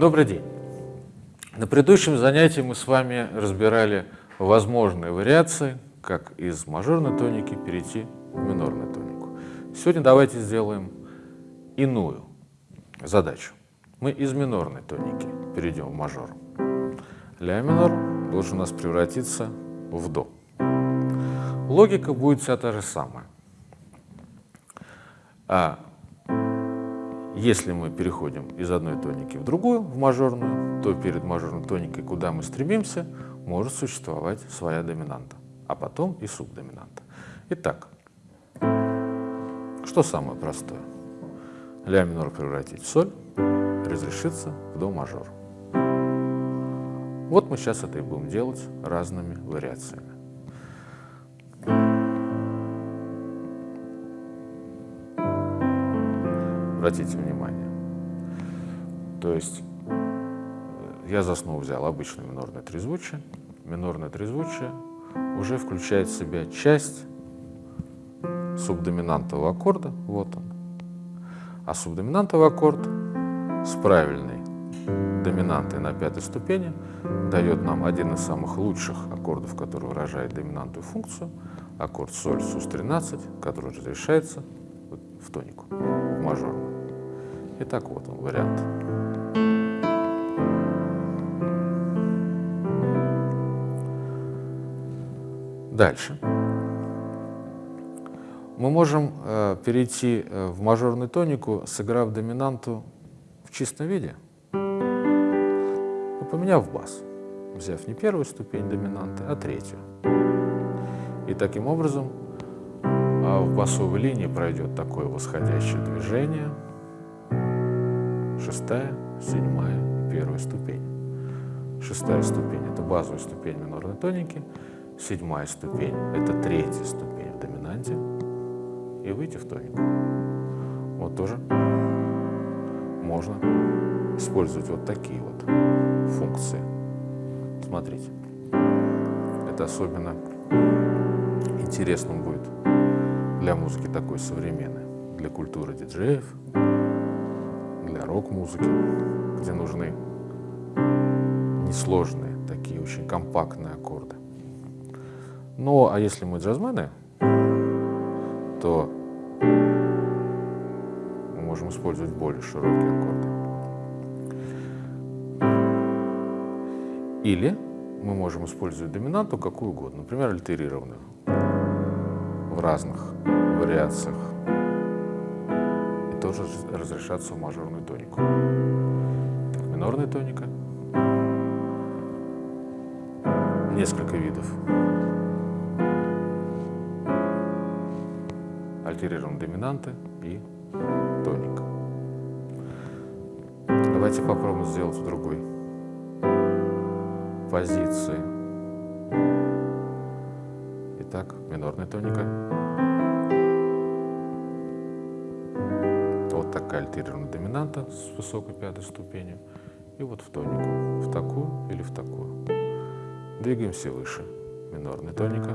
Добрый день. На предыдущем занятии мы с вами разбирали возможные вариации, как из мажорной тоники перейти в минорную тонику. Сегодня давайте сделаем иную задачу. Мы из минорной тоники перейдем в мажор. Ля минор должен у нас превратиться в до. Логика будет вся та же самая. А если мы переходим из одной тоники в другую, в мажорную, то перед мажорной тоникой, куда мы стремимся, может существовать своя доминанта, а потом и субдоминанта. Итак, что самое простое? Ля минор превратить в соль, разрешиться в до мажор. Вот мы сейчас это и будем делать разными вариациями. Обратите внимание. То есть э, я за основу взял обычное минорное трезвучие. Минорное трезвучие уже включает в себя часть субдоминантового аккорда, вот он. А субдоминантовый аккорд с правильной доминантой на пятой ступени дает нам один из самых лучших аккордов, который выражает доминантную функцию, аккорд соль СУС-13, который разрешается в тонику, в мажорную. Итак, вот он вариант. Дальше. Мы можем э, перейти э, в мажорную тонику, сыграв доминанту в чистом виде, но поменяв бас, взяв не первую ступень доминанты, а третью. И таким образом э, в басовой линии пройдет такое восходящее движение – шестая, седьмая и первая ступень. Шестая ступень – это базовая ступень минорной тоники, седьмая ступень – это третья ступень в доминанте, и выйти в тонику. Вот тоже можно использовать вот такие вот функции. Смотрите, это особенно интересным будет для музыки такой современной, для культуры диджеев, рок-музыки, где нужны несложные, такие очень компактные аккорды. Ну, а если мы джазмены, то мы можем использовать более широкие аккорды. Или мы можем использовать доминанту какую угодно, например, альтерированную в разных вариациях тоже разрешаться в мажорную тонику. Минорная тоника. Несколько видов. Альтерированные доминанты и тоник. Давайте попробуем сделать в другой позиции. Итак, минорная тоника. Такая альтерированная доминанта с высокой пятой ступенью, и вот в тонику, в такую или в такую. Двигаемся выше. Минорная тоника.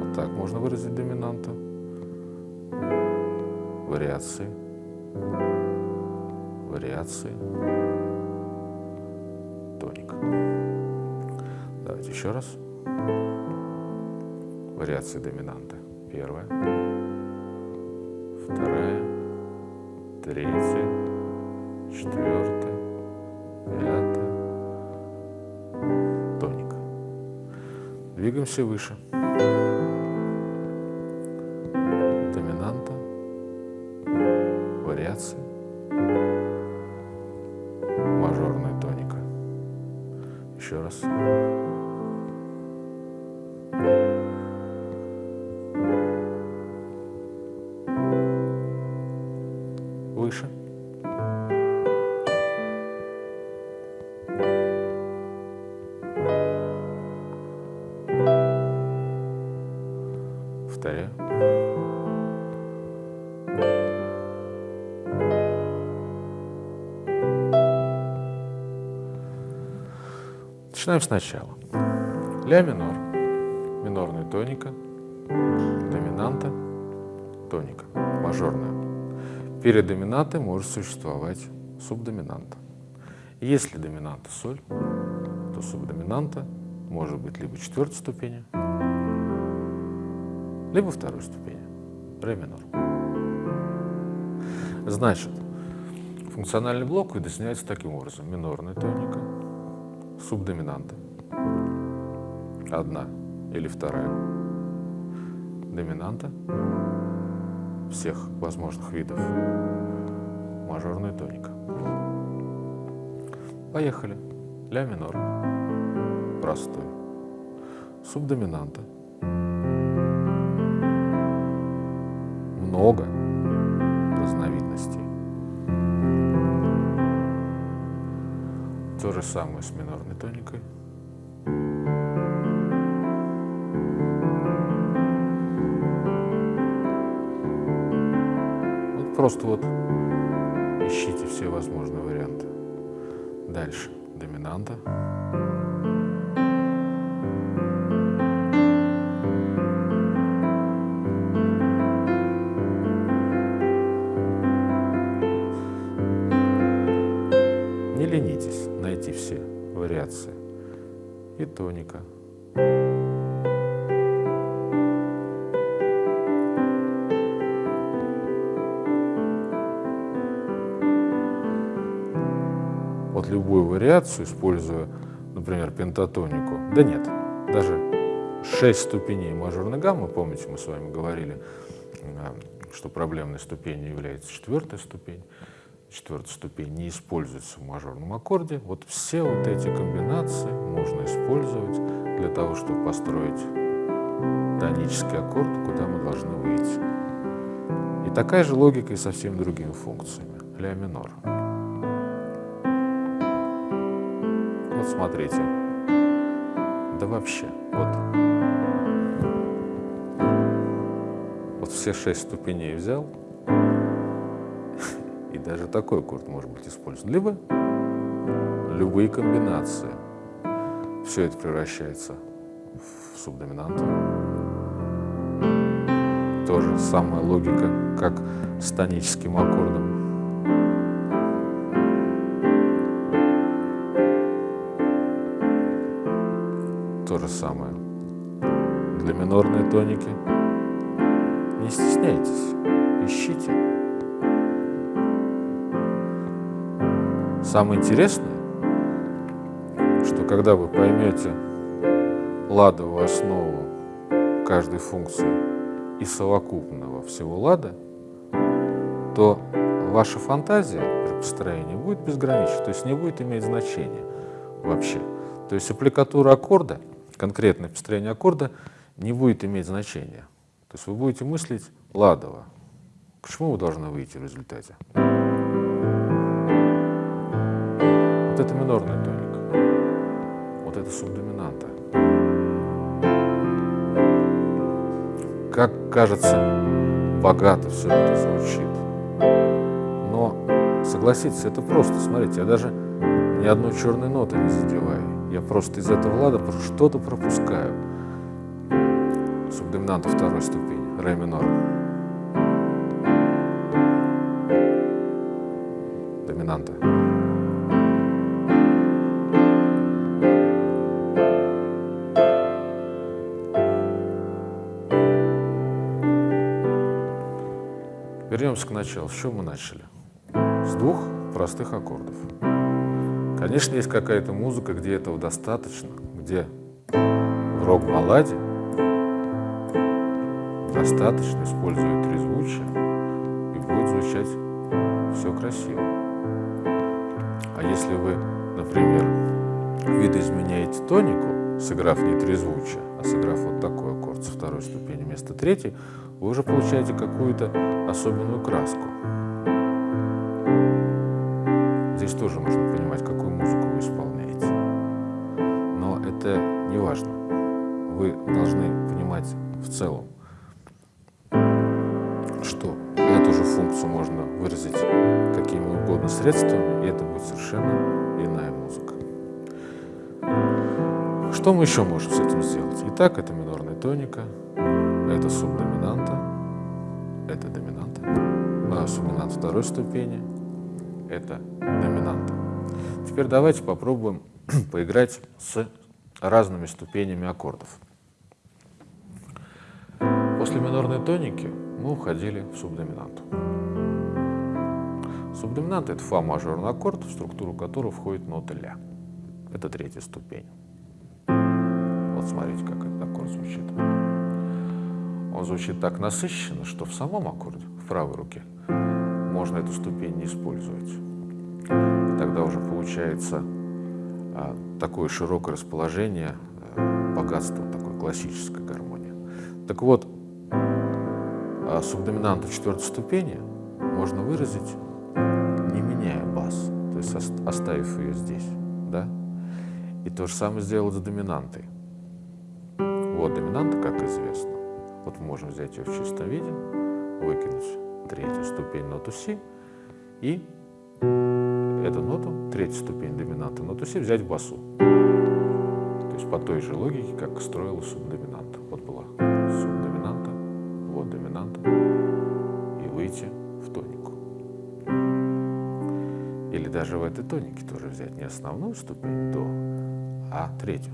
Вот так можно выразить доминанту. Вариации. Вариации. Тоник. Давайте еще раз. Вариации доминанты. Первая вторая, третья, четвертая, пятая, тоник. Двигаемся выше. Начинаем сначала. Ля минор, минорная тоника, доминанта, тоника, мажорная. Перед доминантой может существовать субдоминанта. Если доминанта соль, то субдоминанта может быть либо четвертой ступени, либо второй ступени, ре минор. Значит, функциональный блок видоизменяется таким образом. Минорная тоника, субдоминанта, одна или вторая доминанта всех возможных видов, мажорная тоника. Поехали. Ля минор. Простой. Субдоминанта. Много разновидностей. То же самое с минорной тоникой. Вот просто вот ищите все возможные варианты. Дальше доминанта. Вариации. И тоника. Вот любую вариацию, используя, например, пентатонику, да нет, даже 6 ступеней мажорной гаммы, помните, мы с вами говорили, что проблемной ступенью является четвертая ступень, четвертая ступень не используется в мажорном аккорде. Вот все вот эти комбинации можно использовать для того, чтобы построить тонический аккорд, куда мы должны выйти. И такая же логика и со всеми другими функциями. Ля минор. Вот смотрите. Да вообще, вот. Вот все шесть ступеней взял, даже такой аккорд может быть использован. Либо любые комбинации. Все это превращается в субдоминанту. Тоже самая логика, как с тоническим аккордом. То же самое для минорной тоники. Не стесняйтесь, ищите. Самое интересное, что когда вы поймете ладовую основу каждой функции и совокупного всего лада, то ваша фантазия при построении будет безгранична, то есть не будет иметь значения вообще. То есть аппликатура аккорда, конкретное построение аккорда не будет иметь значения. То есть вы будете мыслить ладово. К чему вы должны выйти в результате? Вот это минорная тоника, вот это субдоминанта. Как кажется, богато все это звучит. Но, согласитесь, это просто. Смотрите, я даже ни одной черной ноты не задеваю. Я просто из этого лада что-то пропускаю. Субдоминанта второй ступени, ре минор. Доминанта. Вернемся к началу. С чего мы начали? С двух простых аккордов. Конечно, есть какая-то музыка, где этого достаточно, где в рок-балладе достаточно используют трезвучие и будет звучать все красиво. А если вы, например, видоизменяете тонику, сыграв не трезвучие, а сыграв вот такой аккорд со второй ступени вместо третьей, вы уже получаете какую-то особенную краску. Здесь тоже нужно понимать, какую музыку вы исполняете. Но это не важно. Вы должны понимать в целом, что эту же функцию можно выразить какими угодно средствами, и это будет совершенно иная музыка. Что мы еще можем с этим сделать? Итак, это минорная тоника, это субдоминанта, это доминанта, а, субдоминант второй ступени, это доминанта. Теперь давайте попробуем поиграть с разными ступенями аккордов. После минорной тоники мы уходили в субдоминанту. Субдоминант — это фа мажорный аккорд, в структуру которого входит нота ля. Это третья ступень. Вот смотрите, как этот аккорд звучит. Он звучит так насыщенно, что в самом аккорде, в правой руке, можно эту ступень не использовать. И тогда уже получается а, такое широкое расположение, а, богатство такой классической гармонии. Так вот, а, субдоминанту четвертой ступени можно выразить, не меняя бас, то есть оставив ее здесь. Да? И то же самое сделать с доминантой. Вот доминанта, как известно. Мы можем взять ее в чистом виде, выкинуть третью ступень ноту си и эту ноту, третью ступень доминанты ноту си взять в басу. То есть по той же логике, как строилась субдоминанта. Вот была субдоминанта, вот доминанта, и выйти в тонику. Или даже в этой тонике тоже взять не основную ступень до, а третью.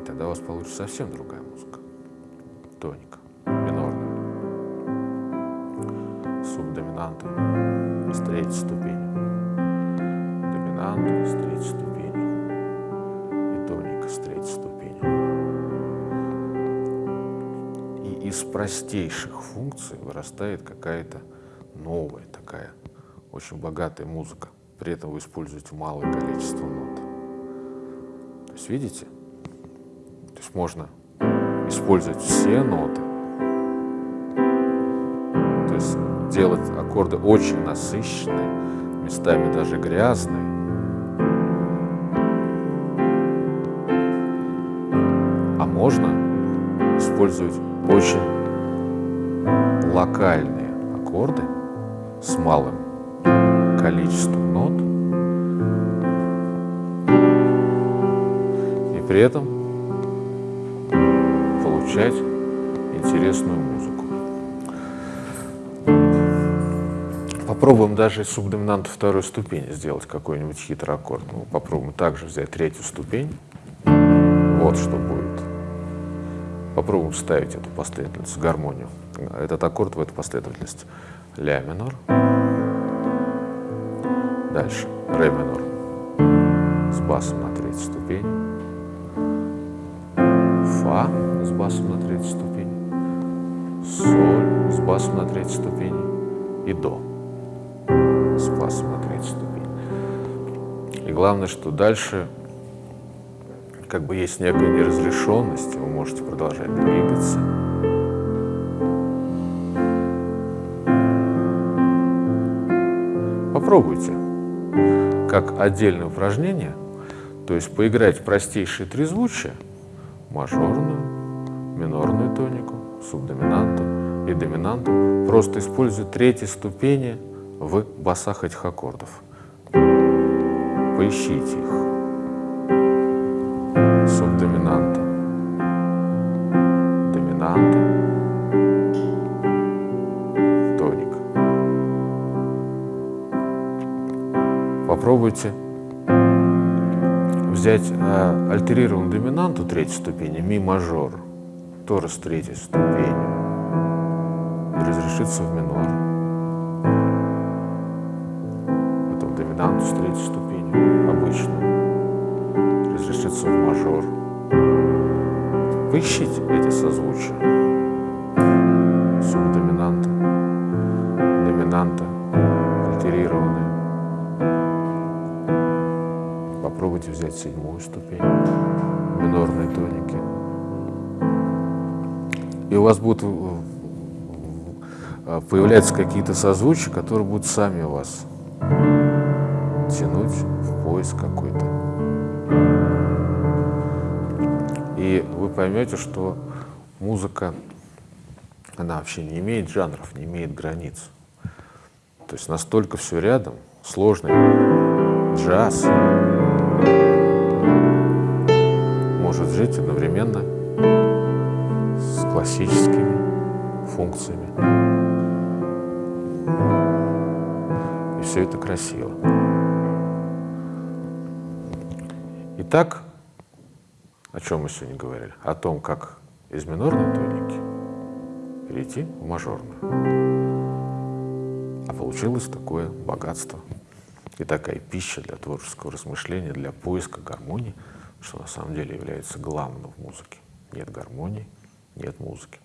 И тогда у вас получится совсем другая музыка. С третьей ступени, доминанта с третьей ступени и тоника с третьей ступени. И из простейших функций вырастает какая-то новая такая очень богатая музыка. При этом вы используете малое количество нот. То есть видите? То есть можно использовать все ноты. Делать аккорды очень насыщенные, местами даже грязные. А можно использовать очень локальные аккорды с малым количеством нот и при этом получать интересную музыку. Попробуем даже из субдоминанта второй ступени сделать какой-нибудь хитрый аккорд. Ну, попробуем также взять третью ступень. Вот что будет. Попробуем ставить эту последовательность, гармонию. Этот аккорд в эту последовательность. Ля минор. Дальше. Ре минор. С басом на третьей ступени. Фа с басом на третьей ступени. Соль с басом на третьей ступени. И До с на третьей ступени. И главное, что дальше как бы есть некая неразрешенность, вы можете продолжать двигаться. Попробуйте, как отдельное упражнение, то есть поиграть простейшие трезвучия, мажорную, минорную тонику, субдоминанту и доминанту, просто используя третьи ступени в басах этих аккордов. Поищите их. Субдоминанта, доминанта, тоник. Попробуйте взять э, альтерированную доминанту третьей ступени, ми мажор, тоже с третьей ступени, и разрешиться в минор. Доминанту с третьей ступени, обычную, разрешиться в мажор. Поищите эти созвучия. Субдоминанта, доминанта, альтерированная. Попробуйте взять седьмую ступень минорной тоники. И у вас будут появляются какие-то созвучия, которые будут сами вас тянуть в поиск какой-то. И вы поймете, что музыка, она вообще не имеет жанров, не имеет границ. То есть настолько все рядом, сложный джаз, сложить одновременно с классическими функциями. И все это красиво. Итак, о чем мы сегодня говорили? О том, как из минорной тоники перейти в мажорную. А получилось такое богатство и такая пища для творческого размышления, для поиска гармонии, что на самом деле является главным в музыке. Нет гармонии, нет музыки.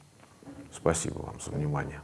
Спасибо вам за внимание.